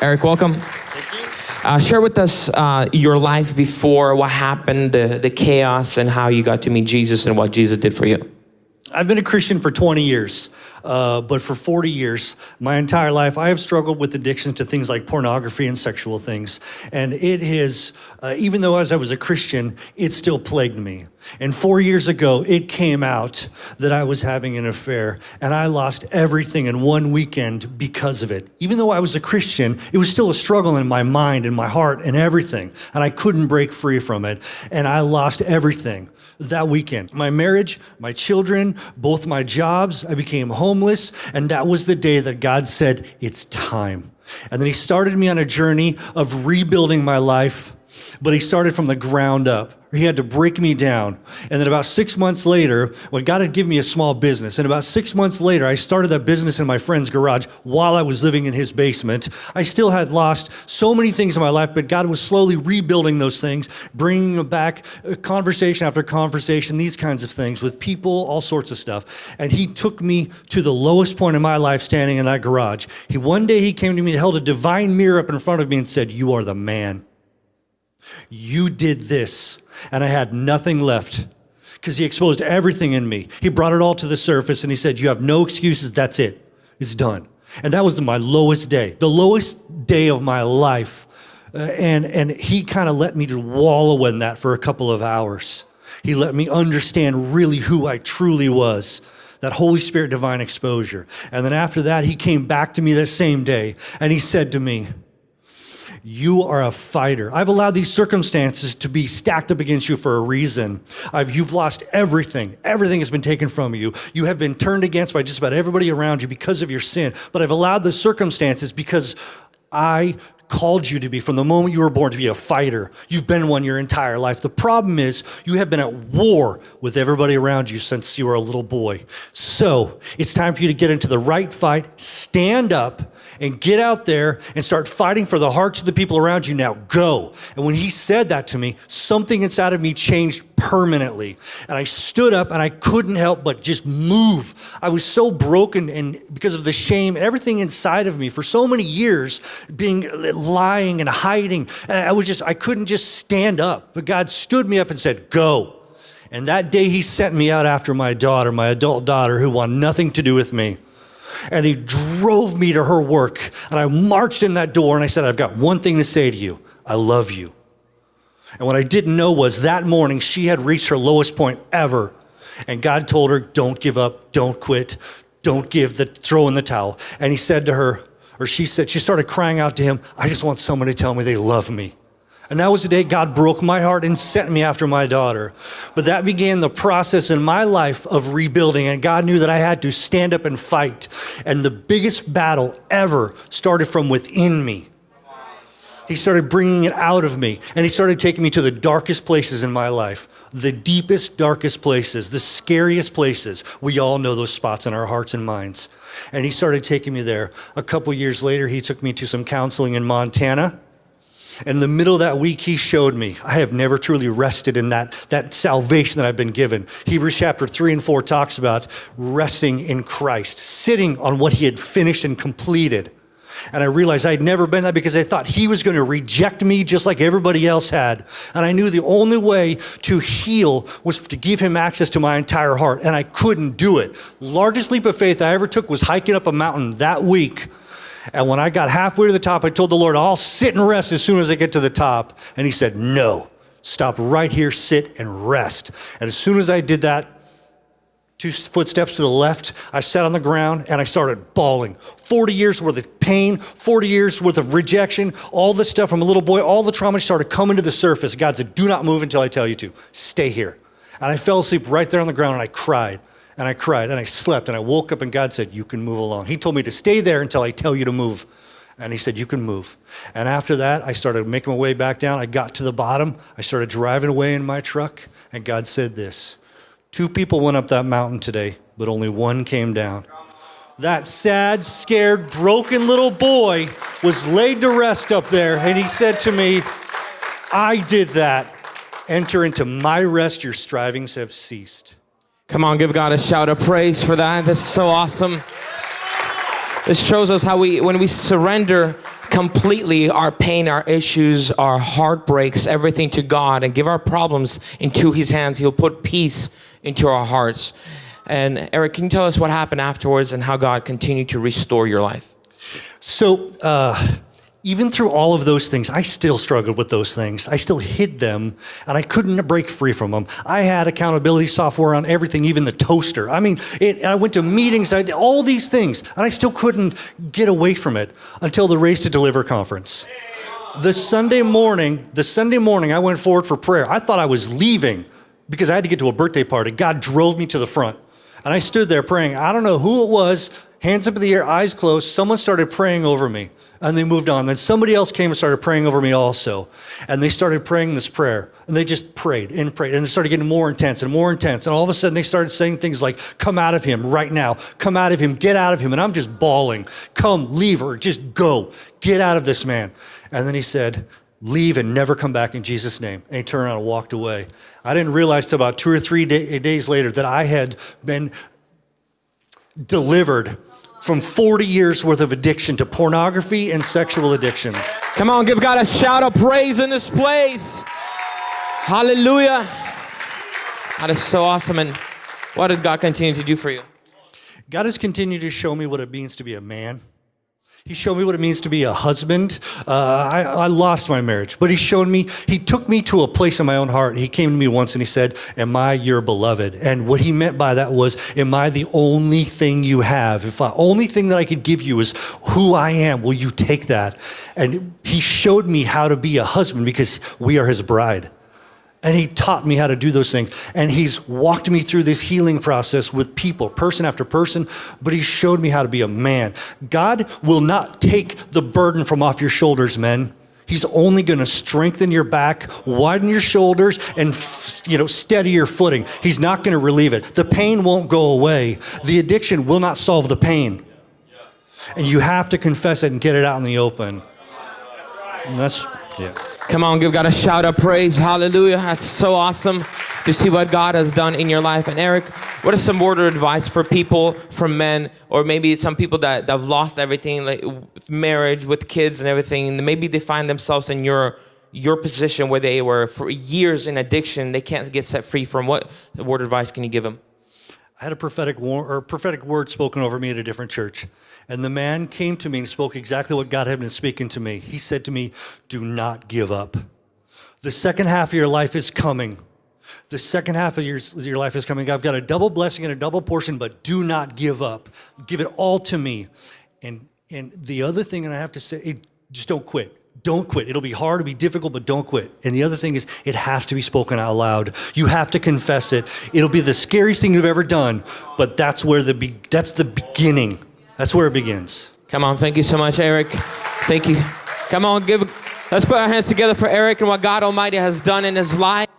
Eric, welcome. Thank you. Uh, share with us uh, your life before, what happened, the, the chaos, and how you got to meet Jesus and what Jesus did for you. I've been a Christian for 20 years. Uh, but for 40 years, my entire life, I have struggled with addictions to things like pornography and sexual things. And it has, uh, even though as I was a Christian, it still plagued me. And four years ago, it came out that I was having an affair, and I lost everything in one weekend because of it. Even though I was a Christian, it was still a struggle in my mind and my heart and everything, and I couldn't break free from it. And I lost everything that weekend. My marriage, my children, both my jobs, I became homeless, and that was the day that God said, It's time. And then He started me on a journey of rebuilding my life, but He started from the ground up. He had to break me down. And then about six months later, when God had given me a small business, and about six months later, I started that business in my friend's garage while I was living in his basement. I still had lost so many things in my life, but God was slowly rebuilding those things, bringing them back uh, conversation after conversation, these kinds of things with people, all sorts of stuff. And he took me to the lowest point in my life standing in that garage. He One day he came to me, held a divine mirror up in front of me and said, you are the man. You did this and I had nothing left because he exposed everything in me. He brought it all to the surface and he said, You have no excuses. That's it. It's done. And that was my lowest day, the lowest day of my life. Uh, and, and he kind of let me just wallow in that for a couple of hours. He let me understand really who I truly was that Holy Spirit divine exposure. And then after that, he came back to me that same day and he said to me, you are a fighter. I've allowed these circumstances to be stacked up against you for a reason. I've, you've lost everything. Everything has been taken from you. You have been turned against by just about everybody around you because of your sin. But I've allowed the circumstances because I called you to be from the moment you were born to be a fighter. You've been one your entire life. The problem is you have been at war with everybody around you since you were a little boy. So it's time for you to get into the right fight, stand up, and get out there and start fighting for the hearts of the people around you now. Go. And when he said that to me, something inside of me changed permanently. And I stood up and I couldn't help but just move. I was so broken and because of the shame, everything inside of me for so many years being lying and hiding. And I was just, I couldn't just stand up. But God stood me up and said, go. And that day he sent me out after my daughter, my adult daughter, who wanted nothing to do with me and he drove me to her work. And I marched in that door and I said, I've got one thing to say to you. I love you. And what I didn't know was that morning she had reached her lowest point ever. And God told her, don't give up, don't quit, don't give the, throw in the towel. And he said to her, or she said, she started crying out to him, I just want someone to tell me they love me. And that was the day God broke my heart and sent me after my daughter. But that began the process in my life of rebuilding. And God knew that I had to stand up and fight. And the biggest battle ever started from within me. He started bringing it out of me. And he started taking me to the darkest places in my life. The deepest, darkest places, the scariest places. We all know those spots in our hearts and minds. And he started taking me there. A couple years later, he took me to some counseling in Montana. And in the middle of that week, he showed me I have never truly rested in that, that salvation that I've been given. Hebrews chapter 3 and 4 talks about resting in Christ, sitting on what he had finished and completed. And I realized I'd never been that because I thought he was going to reject me just like everybody else had. And I knew the only way to heal was to give him access to my entire heart. And I couldn't do it. Largest leap of faith I ever took was hiking up a mountain that week and when I got halfway to the top, I told the Lord, I'll sit and rest as soon as I get to the top. And he said, no, stop right here, sit and rest. And as soon as I did that, two footsteps to the left, I sat on the ground and I started bawling. 40 years worth of pain, 40 years worth of rejection, all this stuff from a little boy, all the trauma started coming to the surface. God said, do not move until I tell you to. Stay here. And I fell asleep right there on the ground and I cried and I cried and I slept and I woke up and God said, You can move along. He told me to stay there until I tell you to move. And he said, You can move. And after that, I started making my way back down. I got to the bottom. I started driving away in my truck. And God said this Two people went up that mountain today, but only one came down. That sad, scared, broken little boy was laid to rest up there. And he said to me, I did that. Enter into my rest, your strivings have ceased. Come on, give God a shout of praise for that. This is so awesome. This shows us how we, when we surrender completely our pain, our issues, our heartbreaks, everything to God and give our problems into His hands, He'll put peace into our hearts. And Eric, can you tell us what happened afterwards and how God continued to restore your life? So, uh, even through all of those things, I still struggled with those things. I still hid them and I couldn't break free from them. I had accountability software on everything, even the toaster. I mean, it, I went to meetings, I did all these things, and I still couldn't get away from it until the Race to Deliver conference. The Sunday morning, the Sunday morning, I went forward for prayer. I thought I was leaving because I had to get to a birthday party. God drove me to the front. And I stood there praying. I don't know who it was, hands up in the air, eyes closed. Someone started praying over me and they moved on. Then somebody else came and started praying over me also. And they started praying this prayer and they just prayed and prayed and it started getting more intense and more intense. And all of a sudden they started saying things like, come out of him right now, come out of him, get out of him. And I'm just bawling, come, leave her, just go, get out of this man. And then he said, leave and never come back in Jesus' name. And he turned around and walked away. I didn't realize till about two or three day, days later that I had been delivered from 40 years worth of addiction to pornography and sexual addictions. Come on, give God a shout of praise in this place. Hallelujah. That is so awesome. And what did God continue to do for you? God has continued to show me what it means to be a man. He showed me what it means to be a husband. Uh, I, I, lost my marriage, but he showed me, he took me to a place in my own heart. He came to me once and he said, Am I your beloved? And what he meant by that was, Am I the only thing you have? If the only thing that I could give you is who I am, will you take that? And he showed me how to be a husband because we are his bride. And he taught me how to do those things. And he's walked me through this healing process with people, person after person, but he showed me how to be a man. God will not take the burden from off your shoulders, men. He's only going to strengthen your back, widen your shoulders, and you know, steady your footing. He's not going to relieve it. The pain won't go away. The addiction will not solve the pain. And you have to confess it and get it out in the open. And that's, yeah. Come on, give God a shout of praise. Hallelujah. That's so awesome to see what God has done in your life. And Eric, what is some word of advice for people, for men, or maybe some people that, that have lost everything, like marriage, with kids and everything, and maybe they find themselves in your your position where they were for years in addiction, they can't get set free from what word of advice can you give them? I had a prophetic, war, or prophetic word spoken over me at a different church. And the man came to me and spoke exactly what God had been speaking to me. He said to me, Do not give up. The second half of your life is coming. The second half of your, your life is coming. I've got a double blessing and a double portion, but do not give up. Give it all to me. And, and the other thing, and I have to say, just don't quit don't quit. It'll be hard, it'll be difficult, but don't quit. And the other thing is, it has to be spoken out loud. You have to confess it. It'll be the scariest thing you've ever done, but that's where the be- that's the beginning. That's where it begins. Come on, thank you so much, Eric. Thank you. Come on, give. Let's put our hands together for Eric and what God Almighty has done in his life.